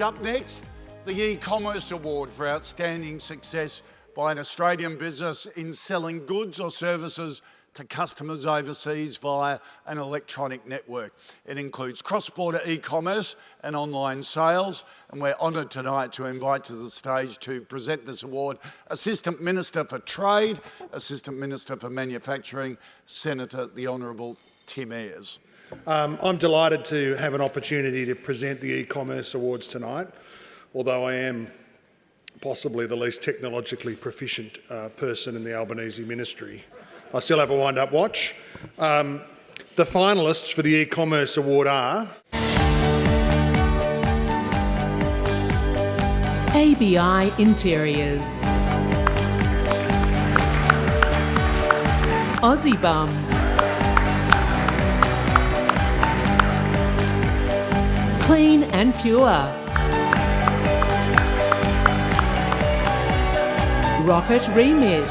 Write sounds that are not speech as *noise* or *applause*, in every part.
Up next, the e-commerce award for outstanding success by an Australian business in selling goods or services to customers overseas via an electronic network. It includes cross-border e-commerce and online sales, and we're honoured tonight to invite to the stage to present this award Assistant Minister for Trade, Assistant Minister for Manufacturing, Senator the Honourable Tim Ayres. Um, I'm delighted to have an opportunity to present the e-commerce awards tonight, although I am possibly the least technologically proficient uh, person in the Albanese ministry. I still have a wind-up watch. Um, the finalists for the e-commerce award are... ABI Interiors Aussie Bum Clean and Pure Rocket Remit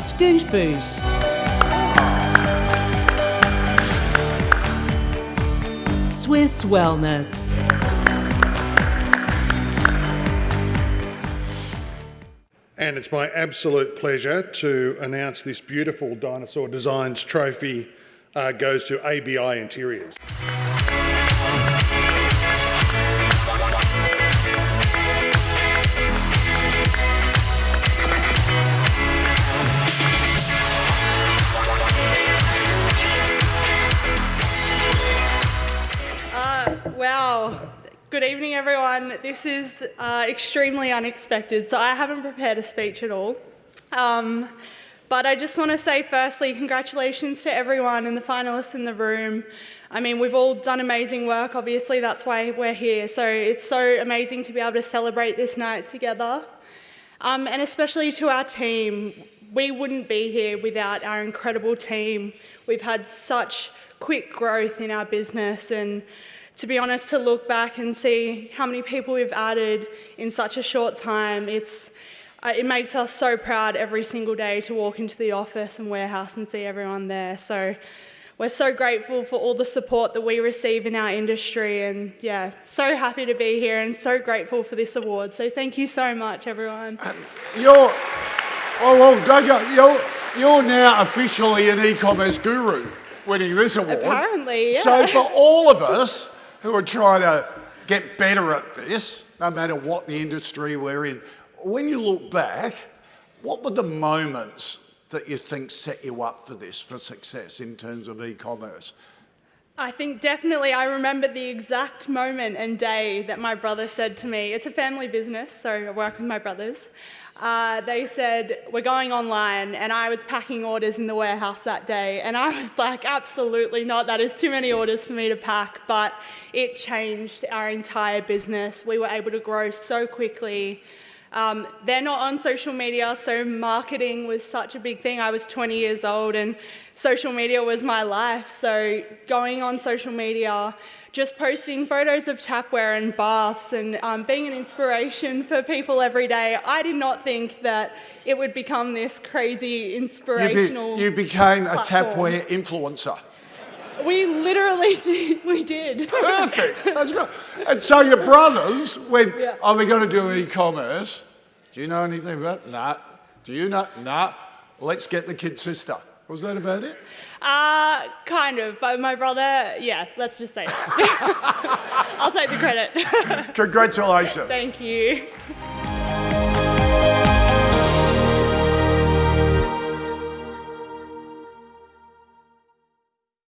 Scoot Boot. Swiss Wellness. And it's my absolute pleasure to announce this beautiful Dinosaur Designs trophy uh, goes to ABI Interiors. Wow. Good evening, everyone. This is uh, extremely unexpected, so I haven't prepared a speech at all. Um, but I just want to say, firstly, congratulations to everyone and the finalists in the room. I mean, we've all done amazing work. Obviously, that's why we're here. So it's so amazing to be able to celebrate this night together. Um, and especially to our team. We wouldn't be here without our incredible team. We've had such quick growth in our business and to be honest, to look back and see how many people we've added in such a short time, it's, uh, it makes us so proud every single day to walk into the office and warehouse and see everyone there. So we're so grateful for all the support that we receive in our industry and yeah, so happy to be here and so grateful for this award. So thank you so much, everyone. Um, you're, oh well, Doug, you're, you're now officially an e-commerce guru winning this award. Apparently, yeah. So for all of us, who are trying to get better at this, no matter what the industry we're in. When you look back, what were the moments that you think set you up for this, for success in terms of e-commerce? I think definitely I remember the exact moment and day that my brother said to me, it's a family business, so I work with my brothers, uh, they said, we're going online, and I was packing orders in the warehouse that day, and I was like, absolutely not, that is too many orders for me to pack, but it changed our entire business. We were able to grow so quickly. Um, they're not on social media, so marketing was such a big thing. I was 20 years old, and social media was my life, so going on social media, just posting photos of tapware and baths and um, being an inspiration for people every day. I did not think that it would become this crazy inspirational. You, be, you became platform. a tapware influencer. We literally *laughs* did. We did. Perfect. That's good. And so your brothers went, yeah. are we going to do e-commerce? Do you know anything about that? Nah. Do you know? Nah. Let's get the kid sister. Was that about it? Uh, kind of. But my brother, yeah, let's just say that. *laughs* I'll take the credit. *laughs* Congratulations. Thank you.